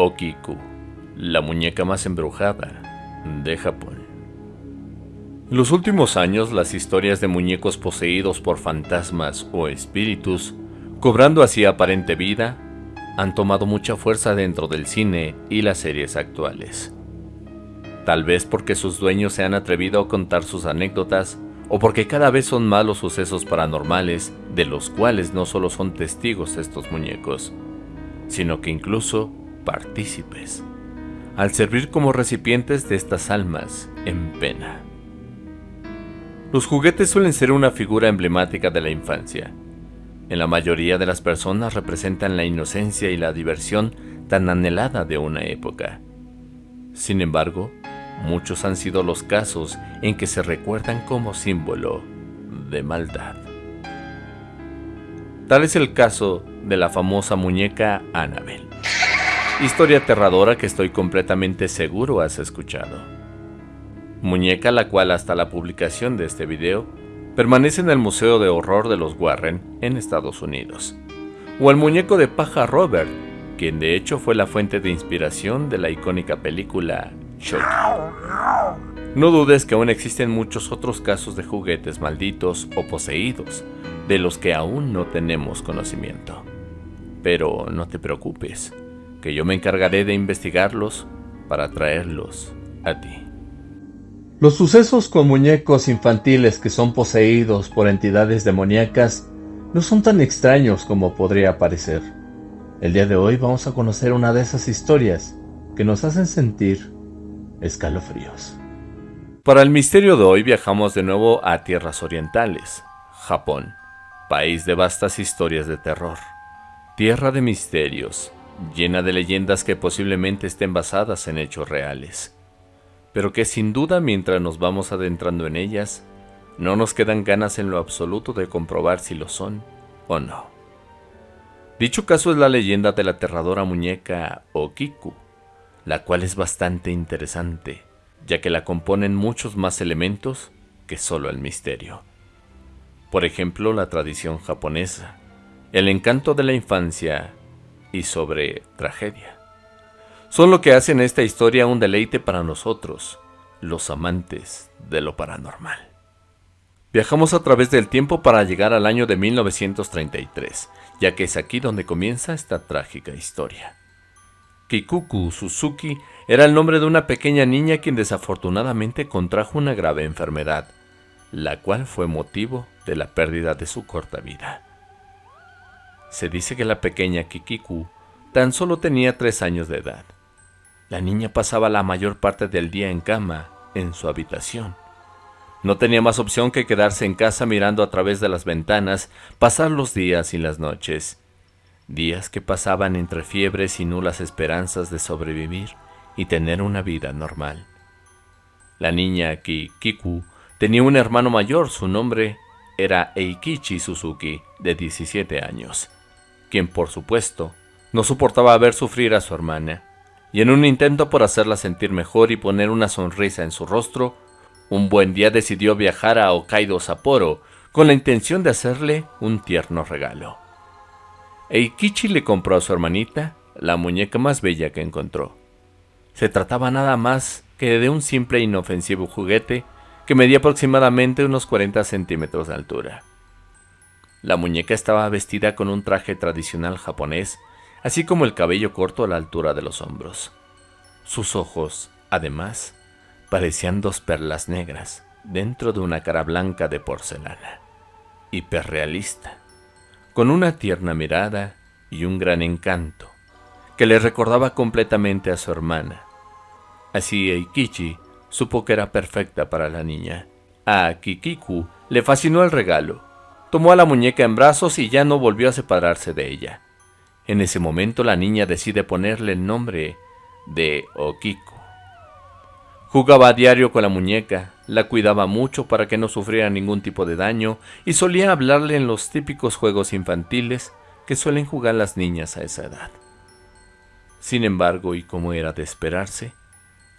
Okiku, la muñeca más embrujada de Japón. En los últimos años, las historias de muñecos poseídos por fantasmas o espíritus, cobrando así aparente vida, han tomado mucha fuerza dentro del cine y las series actuales. Tal vez porque sus dueños se han atrevido a contar sus anécdotas o porque cada vez son más los sucesos paranormales de los cuales no solo son testigos estos muñecos, sino que incluso partícipes, al servir como recipientes de estas almas en pena. Los juguetes suelen ser una figura emblemática de la infancia. En la mayoría de las personas representan la inocencia y la diversión tan anhelada de una época. Sin embargo, muchos han sido los casos en que se recuerdan como símbolo de maldad. Tal es el caso de la famosa muñeca Annabel. Historia aterradora que estoy completamente seguro has escuchado. Muñeca la cual hasta la publicación de este video permanece en el Museo de Horror de los Warren en Estados Unidos. O el muñeco de paja Robert, quien de hecho fue la fuente de inspiración de la icónica película no dudes que aún existen muchos otros casos de juguetes malditos o poseídos, de los que aún no tenemos conocimiento. Pero no te preocupes, que yo me encargaré de investigarlos para traerlos a ti. Los sucesos con muñecos infantiles que son poseídos por entidades demoníacas no son tan extraños como podría parecer. El día de hoy vamos a conocer una de esas historias que nos hacen sentir escalofríos. Para el misterio de hoy viajamos de nuevo a tierras orientales, Japón, país de vastas historias de terror, tierra de misterios, llena de leyendas que posiblemente estén basadas en hechos reales, pero que sin duda mientras nos vamos adentrando en ellas, no nos quedan ganas en lo absoluto de comprobar si lo son o no. Dicho caso es la leyenda de la aterradora muñeca Okiku, la cual es bastante interesante, ya que la componen muchos más elementos que solo el misterio. Por ejemplo, la tradición japonesa, el encanto de la infancia y sobre tragedia. Son lo que hacen esta historia un deleite para nosotros, los amantes de lo paranormal. Viajamos a través del tiempo para llegar al año de 1933, ya que es aquí donde comienza esta trágica historia. Kikuku Suzuki era el nombre de una pequeña niña quien desafortunadamente contrajo una grave enfermedad, la cual fue motivo de la pérdida de su corta vida. Se dice que la pequeña Kikiku tan solo tenía tres años de edad. La niña pasaba la mayor parte del día en cama, en su habitación. No tenía más opción que quedarse en casa mirando a través de las ventanas, pasar los días y las noches, días que pasaban entre fiebres y nulas esperanzas de sobrevivir y tener una vida normal. La niña Kikiku tenía un hermano mayor, su nombre era Eikichi Suzuki, de 17 años, quien por supuesto no soportaba ver sufrir a su hermana, y en un intento por hacerla sentir mejor y poner una sonrisa en su rostro, un buen día decidió viajar a Hokkaido Sapporo con la intención de hacerle un tierno regalo. Eikichi le compró a su hermanita la muñeca más bella que encontró. Se trataba nada más que de un simple e inofensivo juguete que medía aproximadamente unos 40 centímetros de altura. La muñeca estaba vestida con un traje tradicional japonés, así como el cabello corto a la altura de los hombros. Sus ojos, además, parecían dos perlas negras dentro de una cara blanca de porcelana, hiperrealista con una tierna mirada y un gran encanto, que le recordaba completamente a su hermana. Así Eikichi supo que era perfecta para la niña. A Kikiku le fascinó el regalo. Tomó a la muñeca en brazos y ya no volvió a separarse de ella. En ese momento la niña decide ponerle el nombre de Okiku. Jugaba a diario con la muñeca, la cuidaba mucho para que no sufriera ningún tipo de daño y solía hablarle en los típicos juegos infantiles que suelen jugar las niñas a esa edad. Sin embargo, y como era de esperarse,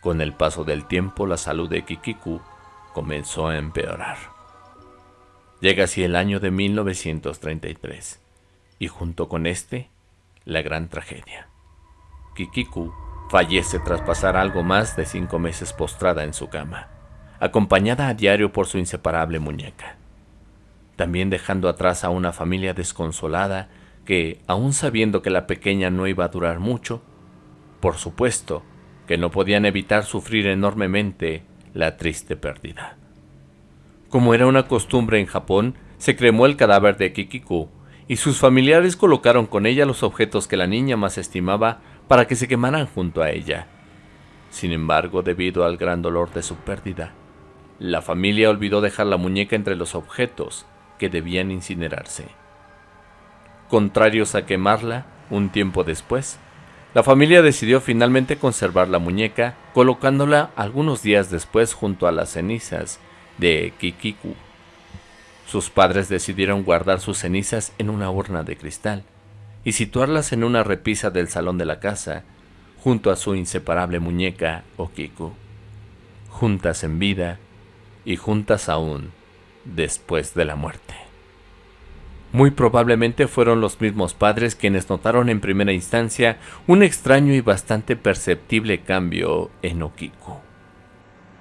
con el paso del tiempo la salud de Kikiku comenzó a empeorar. Llega así el año de 1933 y junto con este, la gran tragedia. Kikiku, fallece tras pasar algo más de cinco meses postrada en su cama, acompañada a diario por su inseparable muñeca. También dejando atrás a una familia desconsolada que, aun sabiendo que la pequeña no iba a durar mucho, por supuesto que no podían evitar sufrir enormemente la triste pérdida. Como era una costumbre en Japón, se cremó el cadáver de Kikiku y sus familiares colocaron con ella los objetos que la niña más estimaba para que se quemaran junto a ella. Sin embargo, debido al gran dolor de su pérdida, la familia olvidó dejar la muñeca entre los objetos que debían incinerarse. Contrarios a quemarla, un tiempo después, la familia decidió finalmente conservar la muñeca, colocándola algunos días después junto a las cenizas de Kikiku. Sus padres decidieron guardar sus cenizas en una urna de cristal y situarlas en una repisa del salón de la casa, junto a su inseparable muñeca Okiku, juntas en vida y juntas aún después de la muerte. Muy probablemente fueron los mismos padres quienes notaron en primera instancia un extraño y bastante perceptible cambio en Okiku.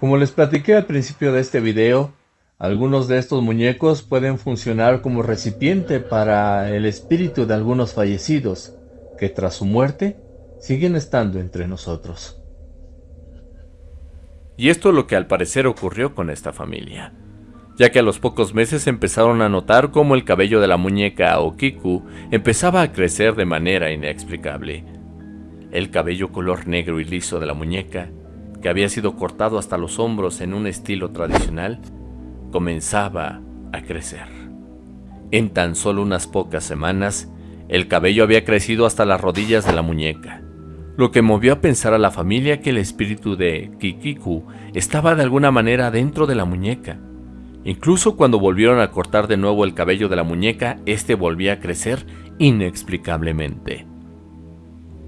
Como les platiqué al principio de este video, algunos de estos muñecos pueden funcionar como recipiente para el espíritu de algunos fallecidos, que tras su muerte siguen estando entre nosotros. Y esto es lo que al parecer ocurrió con esta familia, ya que a los pocos meses empezaron a notar cómo el cabello de la muñeca Okiku empezaba a crecer de manera inexplicable. El cabello color negro y liso de la muñeca, que había sido cortado hasta los hombros en un estilo tradicional, comenzaba a crecer. En tan solo unas pocas semanas, el cabello había crecido hasta las rodillas de la muñeca, lo que movió a pensar a la familia que el espíritu de Kikiku estaba de alguna manera dentro de la muñeca. Incluso cuando volvieron a cortar de nuevo el cabello de la muñeca, este volvía a crecer inexplicablemente.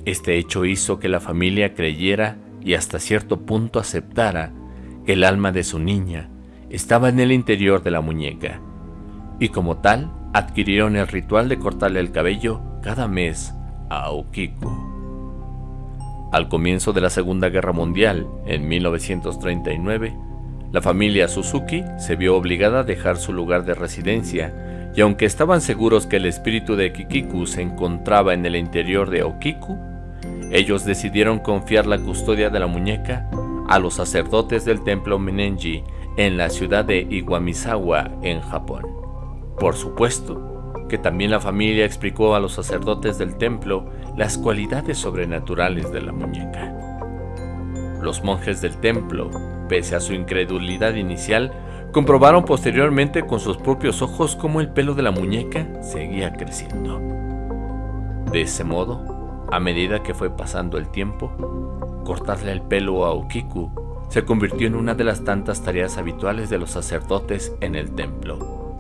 Este hecho hizo que la familia creyera y hasta cierto punto aceptara que el alma de su niña estaba en el interior de la muñeca, y como tal adquirieron el ritual de cortarle el cabello cada mes a Okiku. Al comienzo de la Segunda Guerra Mundial, en 1939, la familia Suzuki se vio obligada a dejar su lugar de residencia, y aunque estaban seguros que el espíritu de Kikiku se encontraba en el interior de Okiku, ellos decidieron confiar la custodia de la muñeca a los sacerdotes del templo Menenji en la ciudad de Iwamizawa, en Japón. Por supuesto, que también la familia explicó a los sacerdotes del templo las cualidades sobrenaturales de la muñeca. Los monjes del templo, pese a su incredulidad inicial, comprobaron posteriormente con sus propios ojos cómo el pelo de la muñeca seguía creciendo. De ese modo, a medida que fue pasando el tiempo, cortarle el pelo a Okiku se convirtió en una de las tantas tareas habituales de los sacerdotes en el templo,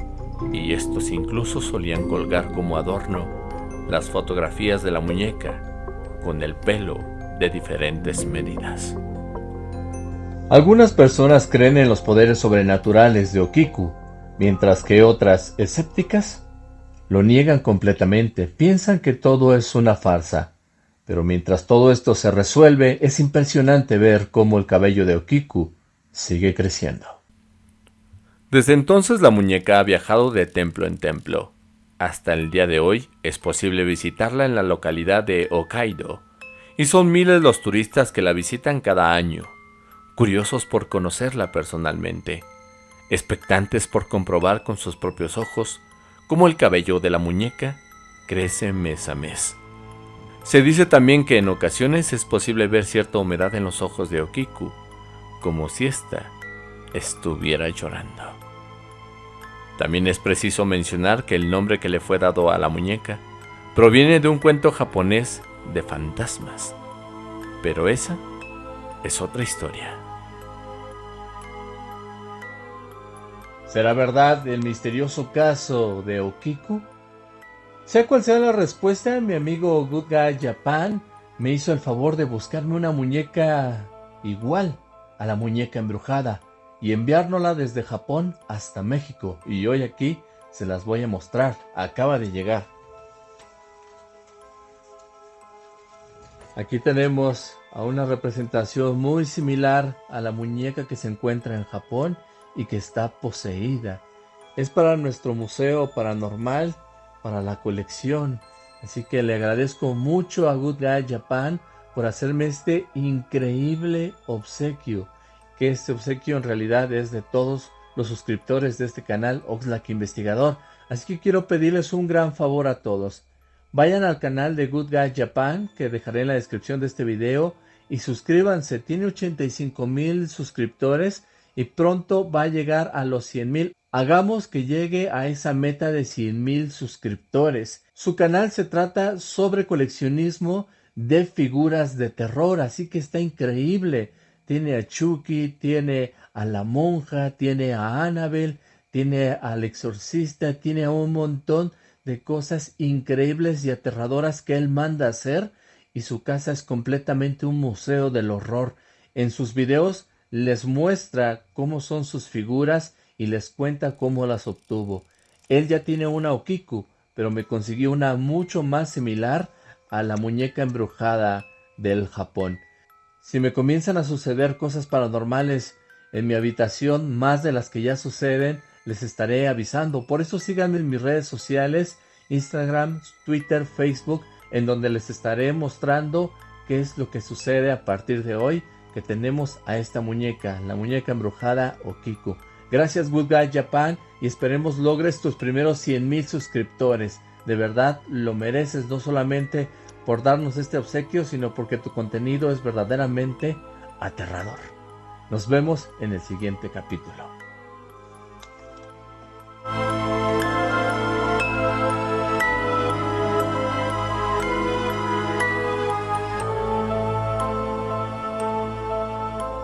y estos incluso solían colgar como adorno las fotografías de la muñeca con el pelo de diferentes medidas. Algunas personas creen en los poderes sobrenaturales de Okiku, mientras que otras, escépticas, lo niegan completamente, piensan que todo es una farsa pero mientras todo esto se resuelve, es impresionante ver cómo el cabello de Okiku sigue creciendo. Desde entonces la muñeca ha viajado de templo en templo. Hasta el día de hoy es posible visitarla en la localidad de Hokkaido, y son miles los turistas que la visitan cada año, curiosos por conocerla personalmente, expectantes por comprobar con sus propios ojos cómo el cabello de la muñeca crece mes a mes. Se dice también que en ocasiones es posible ver cierta humedad en los ojos de Okiku, como si ésta estuviera llorando. También es preciso mencionar que el nombre que le fue dado a la muñeca proviene de un cuento japonés de fantasmas, pero esa es otra historia. ¿Será verdad el misterioso caso de Okiku? Sea cual sea la respuesta, mi amigo Good Guy Japan me hizo el favor de buscarme una muñeca igual a la muñeca embrujada y enviárnosla desde Japón hasta México. Y hoy aquí se las voy a mostrar. Acaba de llegar. Aquí tenemos a una representación muy similar a la muñeca que se encuentra en Japón y que está poseída. Es para nuestro museo paranormal, para la colección. Así que le agradezco mucho a Good Guy Japan por hacerme este increíble obsequio. Que este obsequio en realidad es de todos los suscriptores de este canal Oxlack Investigador. Así que quiero pedirles un gran favor a todos. Vayan al canal de Good Guy Japan que dejaré en la descripción de este video y suscríbanse. Tiene 85 mil suscriptores y pronto va a llegar a los 100 mil. Hagamos que llegue a esa meta de 100 mil suscriptores. Su canal se trata sobre coleccionismo de figuras de terror, así que está increíble. Tiene a Chucky, tiene a la monja, tiene a Annabelle, tiene al exorcista, tiene a un montón de cosas increíbles y aterradoras que él manda hacer y su casa es completamente un museo del horror. En sus videos les muestra cómo son sus figuras y les cuenta cómo las obtuvo. Él ya tiene una Okiku, pero me consiguió una mucho más similar a la muñeca embrujada del Japón. Si me comienzan a suceder cosas paranormales en mi habitación, más de las que ya suceden, les estaré avisando. Por eso síganme en mis redes sociales, Instagram, Twitter, Facebook, en donde les estaré mostrando qué es lo que sucede a partir de hoy que tenemos a esta muñeca, la muñeca embrujada Okiku. Gracias Good Guy Japan y esperemos logres tus primeros 100 mil suscriptores. De verdad lo mereces no solamente por darnos este obsequio, sino porque tu contenido es verdaderamente aterrador. Nos vemos en el siguiente capítulo.